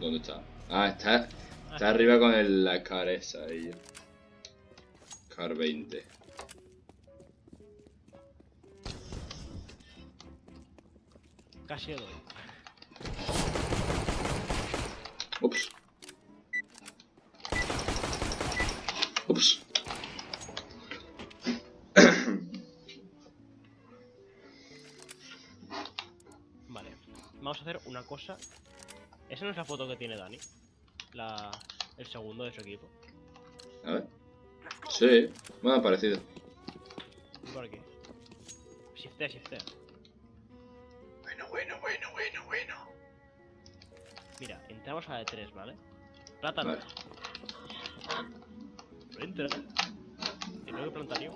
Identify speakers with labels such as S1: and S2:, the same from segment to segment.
S1: ¿Dónde está? Ah, está, está arriba con el, la car esa ahí. Car 20.
S2: Casi doy.
S1: Ups. Ups.
S2: Vale. Vamos a hacer una cosa. Esa no es la foto que tiene Dani. La... El segundo de su equipo.
S1: A ver. Sí, bueno, parecido.
S2: Por aquí. Shiftea, shiftea.
S1: Bueno, bueno, bueno, bueno, bueno.
S2: Mira, entramos a la de 3, ¿vale? Plátano.
S1: Vale.
S2: Entra. Y luego plantario.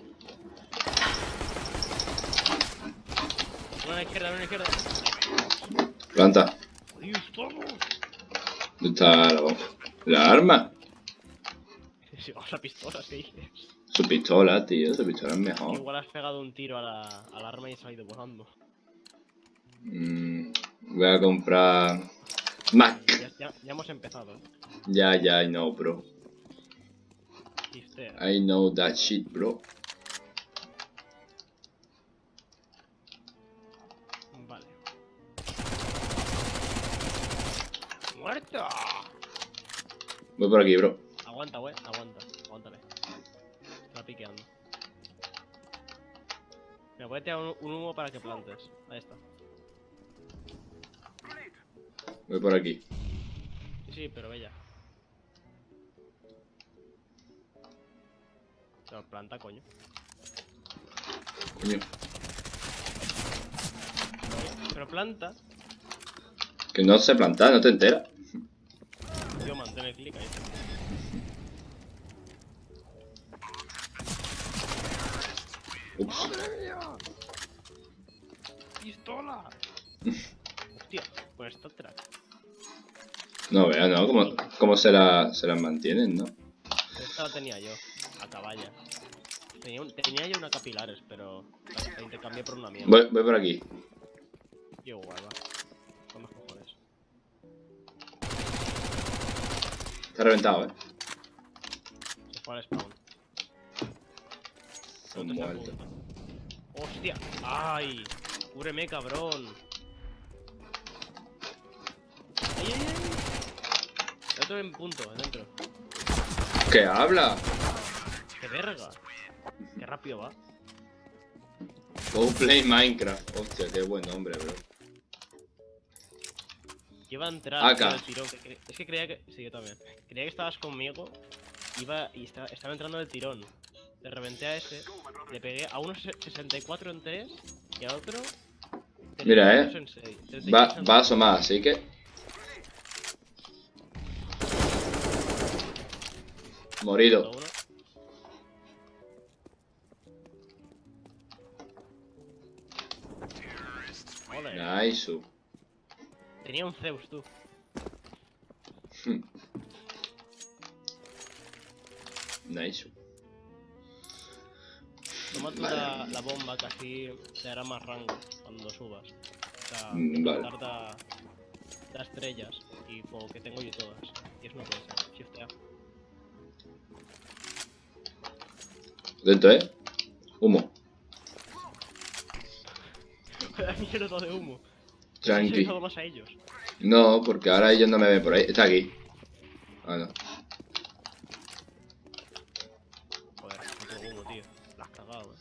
S2: Una a la izquierda, una a la izquierda.
S1: Planta.
S2: ¡Ahí estamos!
S1: ¿Dónde está la? ¿La arma?
S2: A pistolas, ¿qué dices?
S1: Su pistola, tío. Su pistola es mejor.
S2: Igual has pegado un tiro a la, al arma y se ha ido volando.
S1: Mm, voy a comprar... Mac.
S2: Ya, ya, ya hemos empezado.
S1: Ya, ya, I know, bro. I know that shit, bro.
S2: ¡Muerto!
S1: Voy por aquí, bro.
S2: Aguanta, wey, aguanta. Aguántale. Está piqueando. Me voy a tirar un, un humo para que plantes. Ahí está.
S1: Voy por aquí.
S2: Sí, sí, pero bella. Pero planta, coño.
S1: Coño.
S2: Pero planta.
S1: Que no sé plantar, no te enteras.
S2: Clic ahí.
S1: Ups.
S2: ¡Pistola! Hostia, con esta track.
S1: No vea, ¿no? ¿Cómo, cómo se, la, se las mantienen, no?
S2: Esta la tenía yo, a caballa. Tenía, un- tenía yo una capilares, pero la, la intercambié por una mierda.
S1: Voy, voy por aquí.
S2: Yo igual,
S1: Está reventado, eh.
S2: Se fue al spawn.
S1: Muertos.
S2: punto. ¡Hostia! ¡Ay! ¡Cúbreme, cabrón! ¡Ay, ay, ay! El otro en punto, adentro.
S1: ¿Qué habla?
S2: ¡Qué verga! ¡Qué rápido va!
S1: Go play Minecraft. Hostia, qué buen nombre, bro.
S2: Iba a entrar
S1: Acá.
S2: del tirón. que Es que creía que. Sí, yo también. Creía que estabas conmigo. Iba y estaba, estaba entrando del tirón. Le reventé a ese. Le pegué a uno se- 64 en 3 y a otro.
S1: Mira, eh.
S2: 32 en seis, 36
S1: Va,
S2: en
S1: va a asomar, así que... Morido. Nice.
S2: Tenía un Zeus, tú.
S1: Nice.
S2: Toma tú la, la bomba que así te hará más rango cuando subas. O sea,
S1: Mm, vale.
S2: plantar da, da estrellas y como que tengo yo todas. Y es no puede ser. Shiftea.
S1: Atento, eh. Humo.
S2: Vaya mierda de humo.
S1: Tranqui.
S2: más a ellos.
S1: No, porque ahora ellos no me ven por ahí. Está aquí. Ah, no.
S2: Joder, puto humo, tío. La has cagado, eh.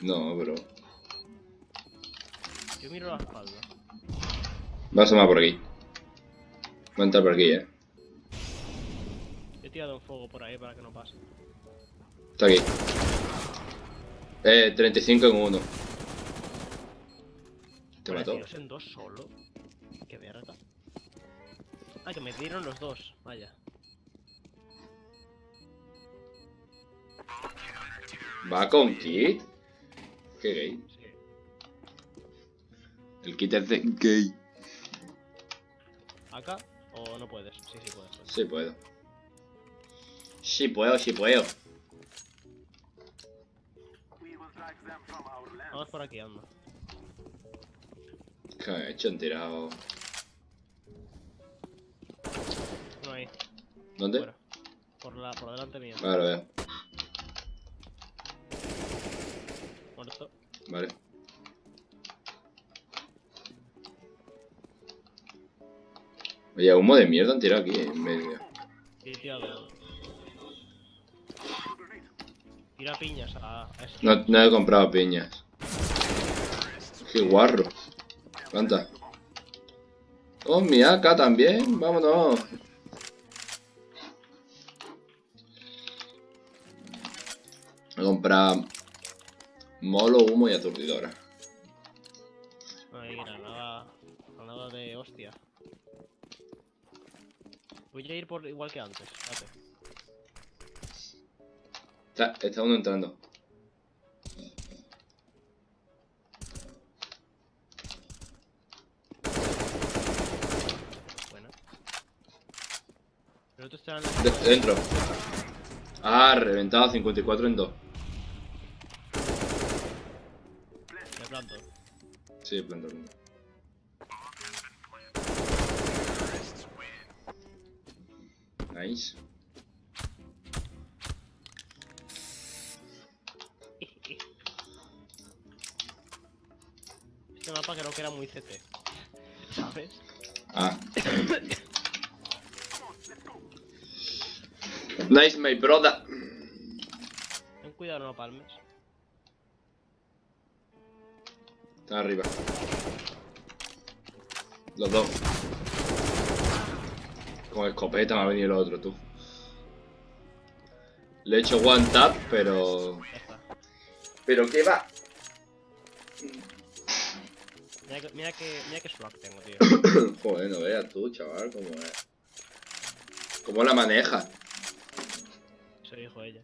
S1: No, bro.
S2: Yo miro la espalda.
S1: Va a asomar por aquí. Va a entrar por aquí, eh.
S2: He tirado un fuego por ahí para que no pase.
S1: Está aquí. Eh, 35 en uno. ¿Te mató?
S2: en dos solo. Qué verga. Ah, que me dieron los dos. Vaya.
S1: ¿Va con kit? Qué gay.
S2: Sí.
S1: El kit es de gay.
S2: ¿Acá? ¿O no puedes? Sí, sí puedes.
S1: Sí puedo. Sí puedo, sí puedo.
S2: Vamos por aquí, anda.
S1: Déjame, me echo enterado. Uno ahí.
S2: ¿Dónde? Por, la, por delante mío.
S1: Ahora veo.
S2: Muerto.
S1: Vale. Oye, humo de mierda han tirado aquí eh, en medio.
S2: Sí, tira, tira piñas a... a
S1: no, no he comprado piñas. Qué guarro. ¿Cuántas? Oh, mi AK también. Vámonos. He comprado molo, humo y aturdidora.
S2: Ay, granada. Granada de hostia. Voy a ir por igual que antes.
S1: Está uno entrando.
S2: Buena.
S1: Dentro. Ah, reventado 54 en 2.
S2: Me planto.
S1: Sí, planta uno. Nice.
S2: Este mapa creo que era muy CT. ¿Sabes?
S1: Ah. nice, my brother.
S2: Ten cuidado, no palmes.
S1: Está arriba. Los dos. Con escopeta me ha venido el otro, tú. Le he hecho one tap, pero... ¿Pero qué va?
S2: Mira que, mira que, mira que swag tengo, tío.
S1: Joder, no veas tú, chaval, cómo es. ¿Cómo la maneja?
S2: Eso dijo ella.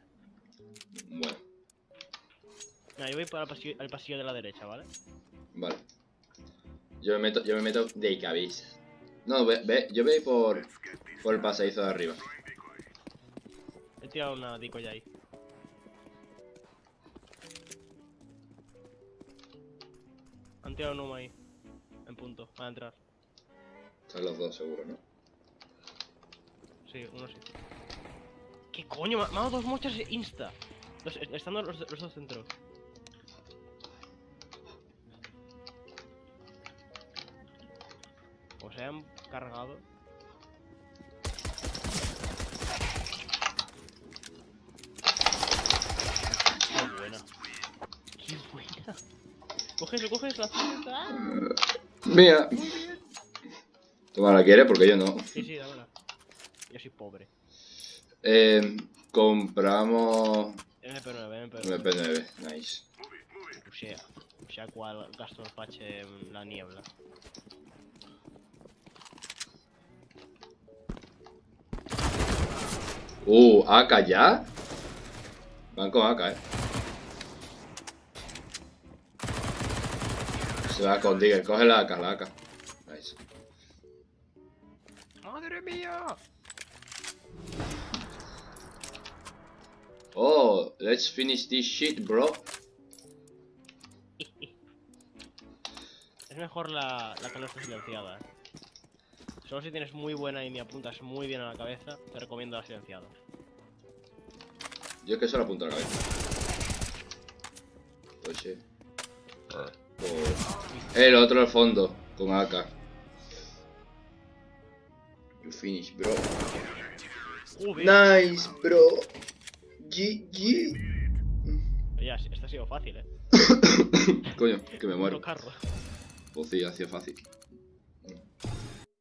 S1: Bueno,
S2: Mira, yo voy para el pasillo, al pasillo de la derecha, ¿vale?
S1: vale. Yo me meto, yo me meto de cabeza. No, ve, ve, yo voy por, por el pasadizo de arriba.
S2: He tirado una dico ya ahí. Han tirado un humo ahí. En punto, a entrar.
S1: Están los dos seguro, ¿no?
S2: Sí, uno sí. ¿Qué coño? Me ha dado dos mochas insta. Los, estando los, los dos centros. O se han cargado. Qué buena. Qué buena. Coges, coges la cinta.
S1: Mía. Toma, ¿la quieres? Porque yo no.
S2: Sí, sí, dámela. Yo soy pobre.
S1: Eh, compramos
S2: MP9, MP9.
S1: MP9. Nice.
S2: Pushea. Pushea cual gasto el pache en la niebla.
S1: Uh, AK ya. Van con AK, eh. Se va con Digger. Coge la AK, la AK. Nice.
S2: ¡Madre mía!
S1: Oh, let's finish this shit, bro.
S2: Es mejor la, la que silenciada. eh. Solo si tienes muy buena y me apuntas muy bien a la cabeza, te recomiendo la silenciada.
S1: Yo es que solo apunto a la cabeza. Pues sí. Oh. El otro al fondo, con AK. You finish, bro. Nice, bro. GG.
S2: Ya, esta ha sido fácil, eh.
S1: Coño, que me muero. Pues sí, hacía fácil.